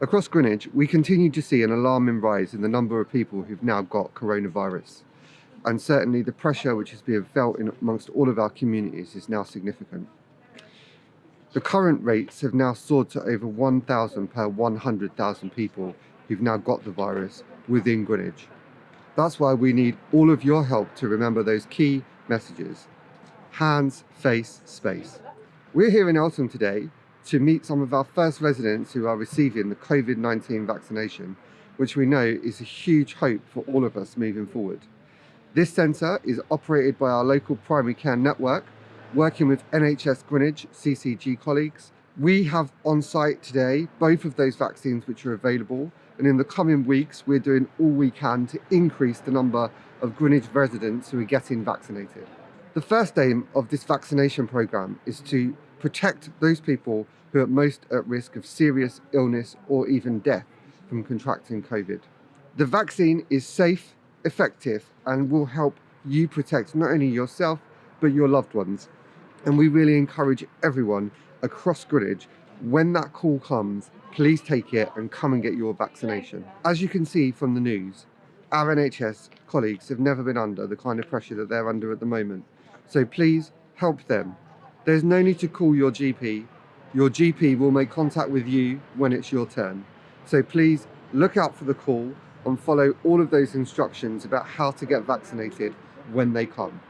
Across Greenwich, we continue to see an alarming rise in the number of people who've now got coronavirus. And certainly the pressure which is being felt in amongst all of our communities is now significant. The current rates have now soared to over 1,000 per 100,000 people who've now got the virus within Greenwich. That's why we need all of your help to remember those key messages. Hands, face, space. We're here in Eltham today to meet some of our first residents who are receiving the COVID-19 vaccination, which we know is a huge hope for all of us moving forward. This centre is operated by our local primary care network, working with NHS Greenwich CCG colleagues. We have on site today both of those vaccines which are available and in the coming weeks we're doing all we can to increase the number of Greenwich residents who are getting vaccinated. The first aim of this vaccination programme is to protect those people who are most at risk of serious illness or even death from contracting COVID. The vaccine is safe, effective, and will help you protect not only yourself, but your loved ones. And we really encourage everyone across Greenwich, when that call comes, please take it and come and get your vaccination. As you can see from the news, our NHS colleagues have never been under the kind of pressure that they're under at the moment. So please help them. There's no need to call your GP your GP will make contact with you when it's your turn. So please look out for the call and follow all of those instructions about how to get vaccinated when they come.